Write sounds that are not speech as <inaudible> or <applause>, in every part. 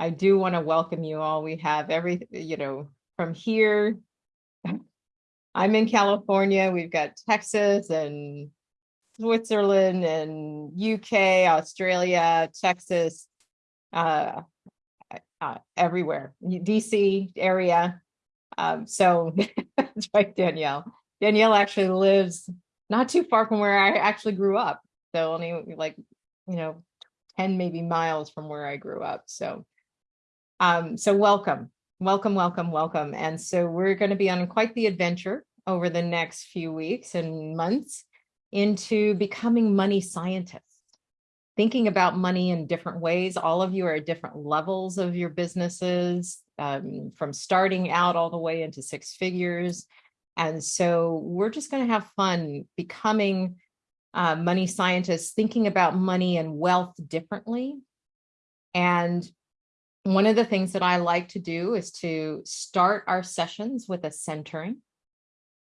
I do want to welcome you all. We have every, you know, from here. I'm in California. We've got Texas and Switzerland and UK, Australia, Texas, uh, uh, everywhere, DC area. Um, so <laughs> that's right, Danielle. Danielle actually lives not too far from where I actually grew up. So only like, you know, 10 maybe miles from where I grew up. So, um, so welcome, welcome, welcome, welcome. And so we're going to be on quite the adventure over the next few weeks and months into becoming money scientists thinking about money in different ways. All of you are at different levels of your businesses, um, from starting out all the way into six figures. And so we're just going to have fun becoming uh, money scientists, thinking about money and wealth differently. And one of the things that I like to do is to start our sessions with a centering.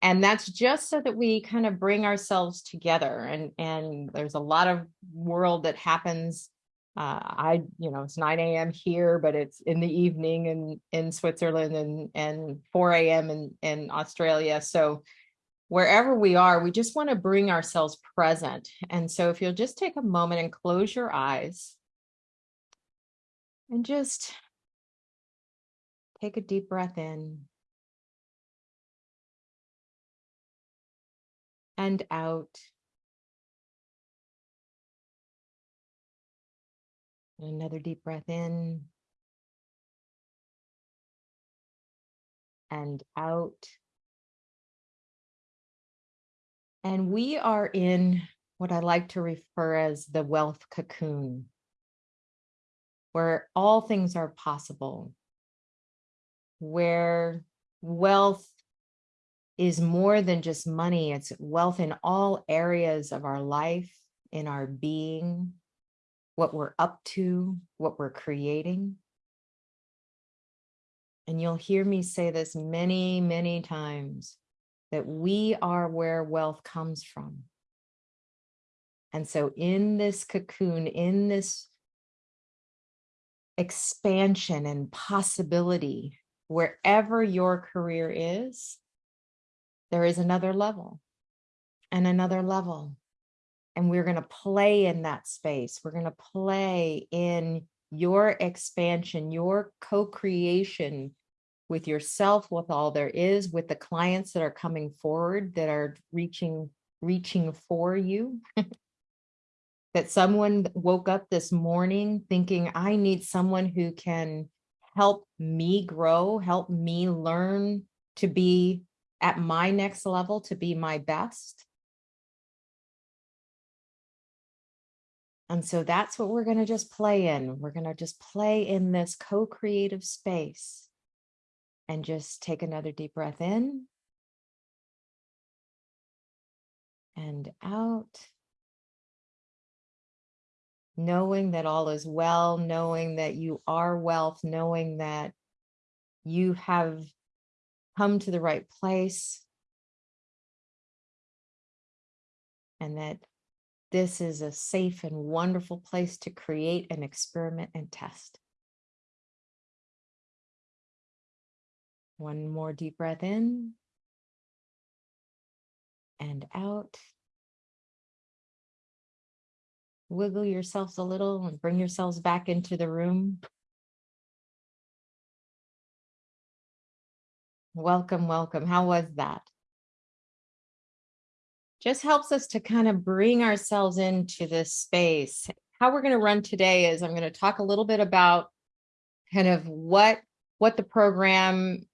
And that's just so that we kind of bring ourselves together. And, and there's a lot of world that happens. Uh, I, you know, it's 9 a.m. here, but it's in the evening in, in Switzerland and, and 4 a.m. in, in Australia. So wherever we are, we just want to bring ourselves present. And so if you'll just take a moment and close your eyes and just take a deep breath in and out. Another deep breath in and out. And we are in what I like to refer as the wealth cocoon, where all things are possible, where wealth is more than just money. It's wealth in all areas of our life, in our being, what we're up to, what we're creating. And you'll hear me say this many, many times, that we are where wealth comes from. And so in this cocoon, in this expansion and possibility, wherever your career is, there is another level and another level. And we're going to play in that space. We're going to play in your expansion, your co-creation with yourself, with all there is, with the clients that are coming forward that are reaching, reaching for you. <laughs> that someone woke up this morning thinking, I need someone who can help me grow, help me learn to be at my next level to be my best. And so that's what we're going to just play in. We're going to just play in this co-creative space and just take another deep breath in and out. Knowing that all is well, knowing that you are wealth, knowing that you have come to the right place. And that this is a safe and wonderful place to create an experiment and test. One more deep breath in and out. Wiggle yourselves a little and bring yourselves back into the room. Welcome, welcome. How was that? Just helps us to kind of bring ourselves into this space. How we're going to run today is I'm going to talk a little bit about kind of what what the program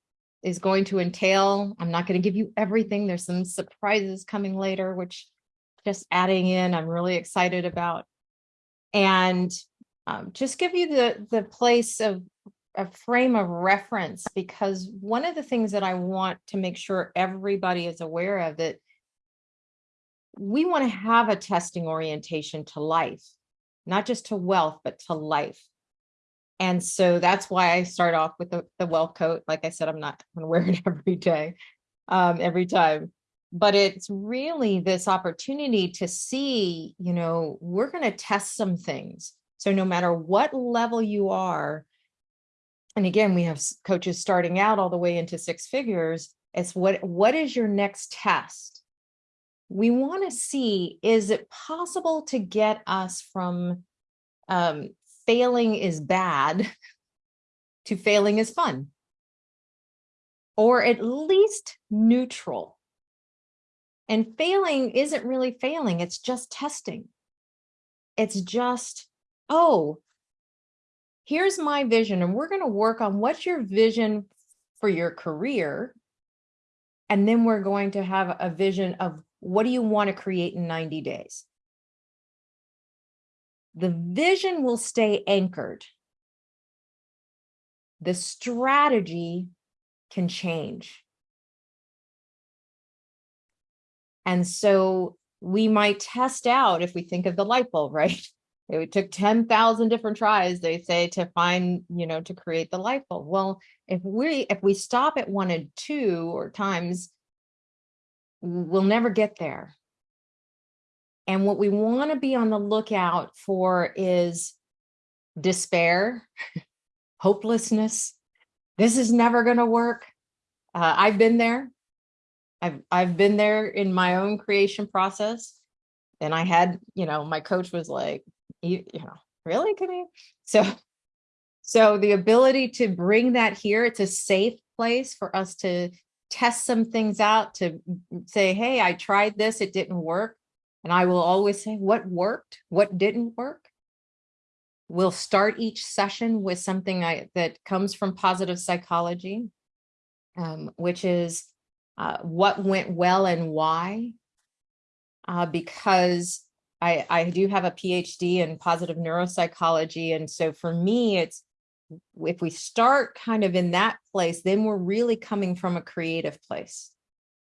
is going to entail. I'm not going to give you everything. There's some surprises coming later, which just adding in, I'm really excited about. And um, just give you the, the place of a frame of reference because one of the things that I want to make sure everybody is aware of that we want to have a testing orientation to life, not just to wealth, but to life. And so that's why I start off with the, the wealth coat. Like I said, I'm not going to wear it every day, um, every time. But it's really this opportunity to see, you know, we're going to test some things. So no matter what level you are, and again, we have coaches starting out all the way into six figures. It's what, what is your next test? We want to see, is it possible to get us from um, failing is bad <laughs> to failing is fun? Or at least neutral. And failing isn't really failing, it's just testing. It's just, oh, here's my vision, and we're going to work on what's your vision for your career. And then we're going to have a vision of what do you want to create in 90 days? The vision will stay anchored. The strategy can change. And so we might test out if we think of the light bulb, <laughs> right? It took 10,000 different tries, they say, to find, you know, to create the light bulb. Well, if we if we stop at one and two or times, we'll never get there. And what we want to be on the lookout for is despair, <laughs> hopelessness. This is never going to work. Uh, I've been there. I've I've been there in my own creation process. And I had, you know, my coach was like, you, you know, really, you? So, so the ability to bring that here, it's a safe place for us to test some things out, to say, hey, I tried this, it didn't work. And I will always say what worked, what didn't work. We'll start each session with something I, that comes from positive psychology, um, which is uh, what went well and why. Uh, because I, I do have a PhD in positive neuropsychology. And so for me, it's if we start kind of in that place, then we're really coming from a creative place.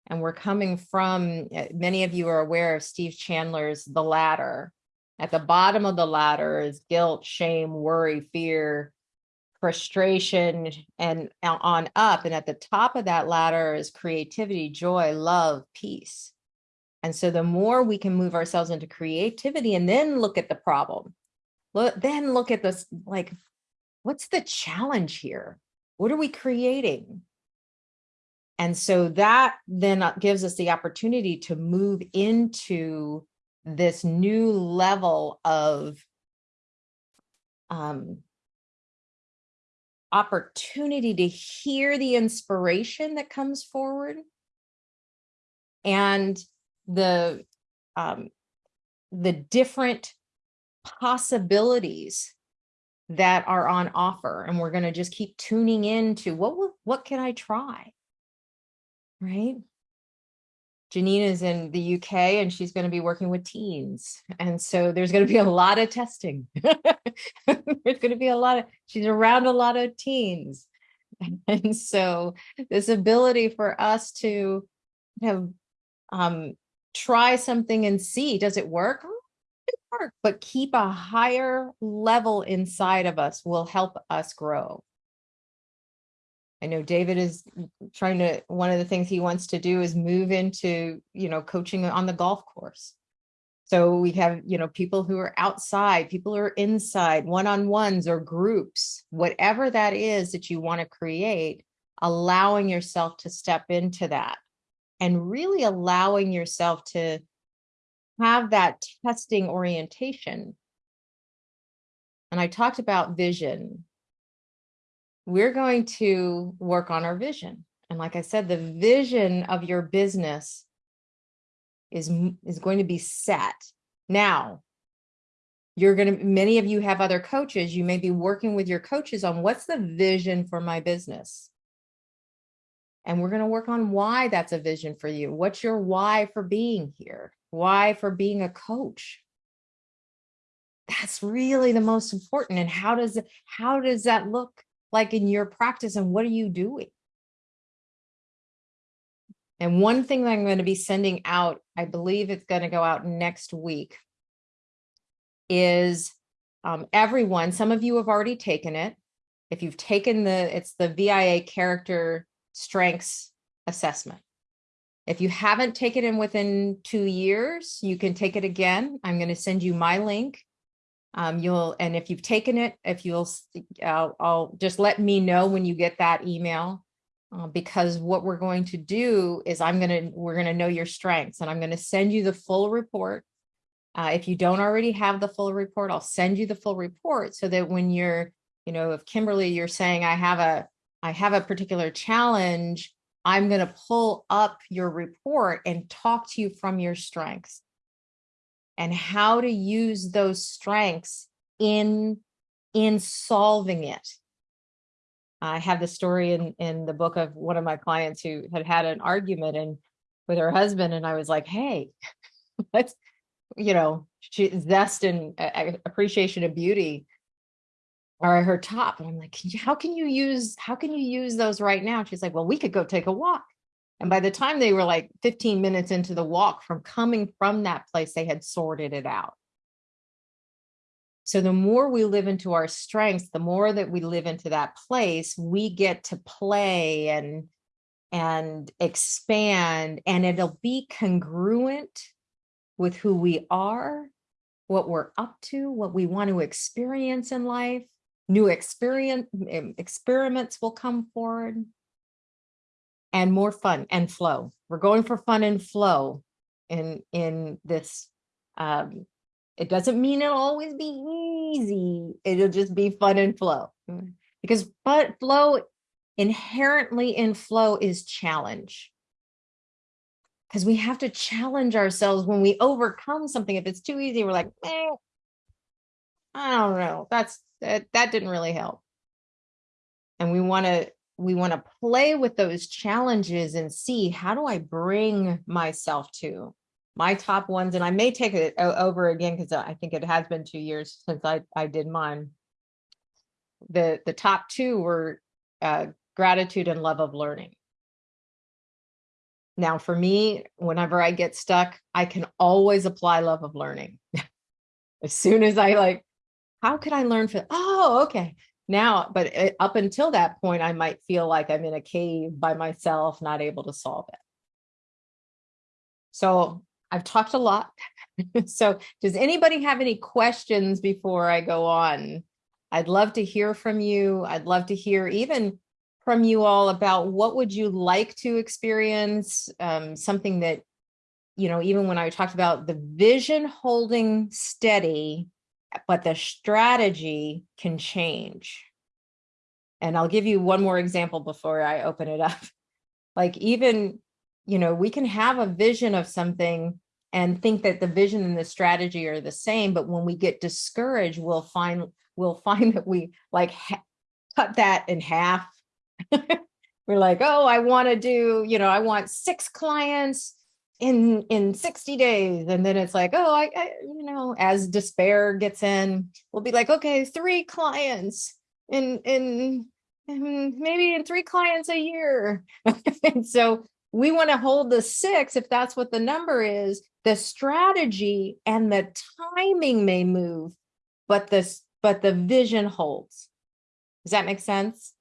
And we're coming from, uh, many of you are aware of Steve Chandler's The Ladder. At the bottom of the ladder is guilt, shame, worry, fear, frustration, and on up. And at the top of that ladder is creativity, joy, love, peace. And so the more we can move ourselves into creativity and then look at the problem, look, then look at this, like, what's the challenge here? What are we creating? And so that then uh, gives us the opportunity to move into this new level of um, opportunity to hear the inspiration that comes forward and the um, the different possibilities that are on offer and we're going to just keep tuning into what what can I try right Janine is in the UK and she's going to be working with teens. And so there's going to be a lot of testing. <laughs> there's going to be a lot of, she's around a lot of teens. <laughs> And so this ability for us to have um, try something and see, does it work? It work, but keep a higher level inside of us will help us grow. I know David is trying to, one of the things he wants to do is move into, you know, coaching on the golf course. So we have, you know, people who are outside, people who are inside, one-on-ones or groups, whatever that is that you want to create, allowing yourself to step into that and really allowing yourself to have that testing orientation. And I talked about vision. We're going to work on our vision. And like I said, the vision of your business is, is going to be set. Now, you're going to, many of you have other coaches. You may be working with your coaches on what's the vision for my business? And we're going to work on why that's a vision for you. What's your why for being here? Why for being a coach? That's really the most important. And how does how does that look like in your practice and what are you doing? And one thing that I'm going to be sending out, I believe it's going to go out next week, is um, everyone, some of you have already taken it. If you've taken the, it's the VIA character strengths assessment. If you haven't taken it within two years, you can take it again. I'm going to send you my link. Um, you'll, and if you've taken it, if you'll, I'll, just let me know when you get that email. Uh, because what we're going to do is I'm gonna, we're gonna know your strengths and I'm gonna send you the full report. Uh, if you don't already have the full report, I'll send you the full report so that when you're, you know, if Kimberly, you're saying I have a, I have a particular challenge, I'm gonna pull up your report and talk to you from your strengths and how to use those strengths in in solving it. I have the story in in the book of one of my clients who had had an argument and with her husband and I was like, "Hey, <laughs> let's you know, she zest and uh, appreciation of beauty are her top." And I'm like, "How can you use how can you use those right now?" She's like, "Well, we could go take a walk." And by the time they were like 15 minutes into the walk from coming from that place, they had sorted it out. So the more we live into our strengths, the more that we live into that place, we get to play and and expand and it'll be congruent with who we are, what we're up to, what we want to experience in life. New experience experiments will come forward and more fun and flow. We're going for fun and flow in in this. Um, it doesn't mean it'll always be easy. It'll just be fun and flow because but flow inherently in flow is challenge. Because we have to challenge ourselves when we overcome something. If it's too easy, we're like, eh, I don't know. That's that that didn't really help and we want to we want to play with those challenges and see how do I bring myself to my top ones and I may take it over again because I think it has been two years since I I did mine. The the top two were uh, gratitude and love of learning. Now for me, whenever I get stuck, I can always apply love of learning. <laughs> as soon as I like, how could I learn for, oh, okay. Now, but uh, up until that point, I might feel like I'm in a cave by myself, not able to solve it. So I've talked a lot. <laughs> So does anybody have any questions before I go on? I'd love to hear from you. I'd love to hear even from you all about what would you like to experience, um, something that, you know, even when I talked about the vision holding steady, but the strategy can change. And I'll give you one more example before I open it up. <laughs> Like even, you know, we can have a vision of something and think that the vision and the strategy are the same, but when we get discouraged, we'll find we'll <laughs> find that we like cut that in half. <laughs> We're like, oh, I want to do, you know, I want six clients in in 60 days and then it's like oh I, I you know as despair gets in we'll be like okay three clients in in in maybe in three clients a year. And <laughs> so we want to hold the six if that's what the number is. The strategy and the timing may move but this but the vision holds. Does that make sense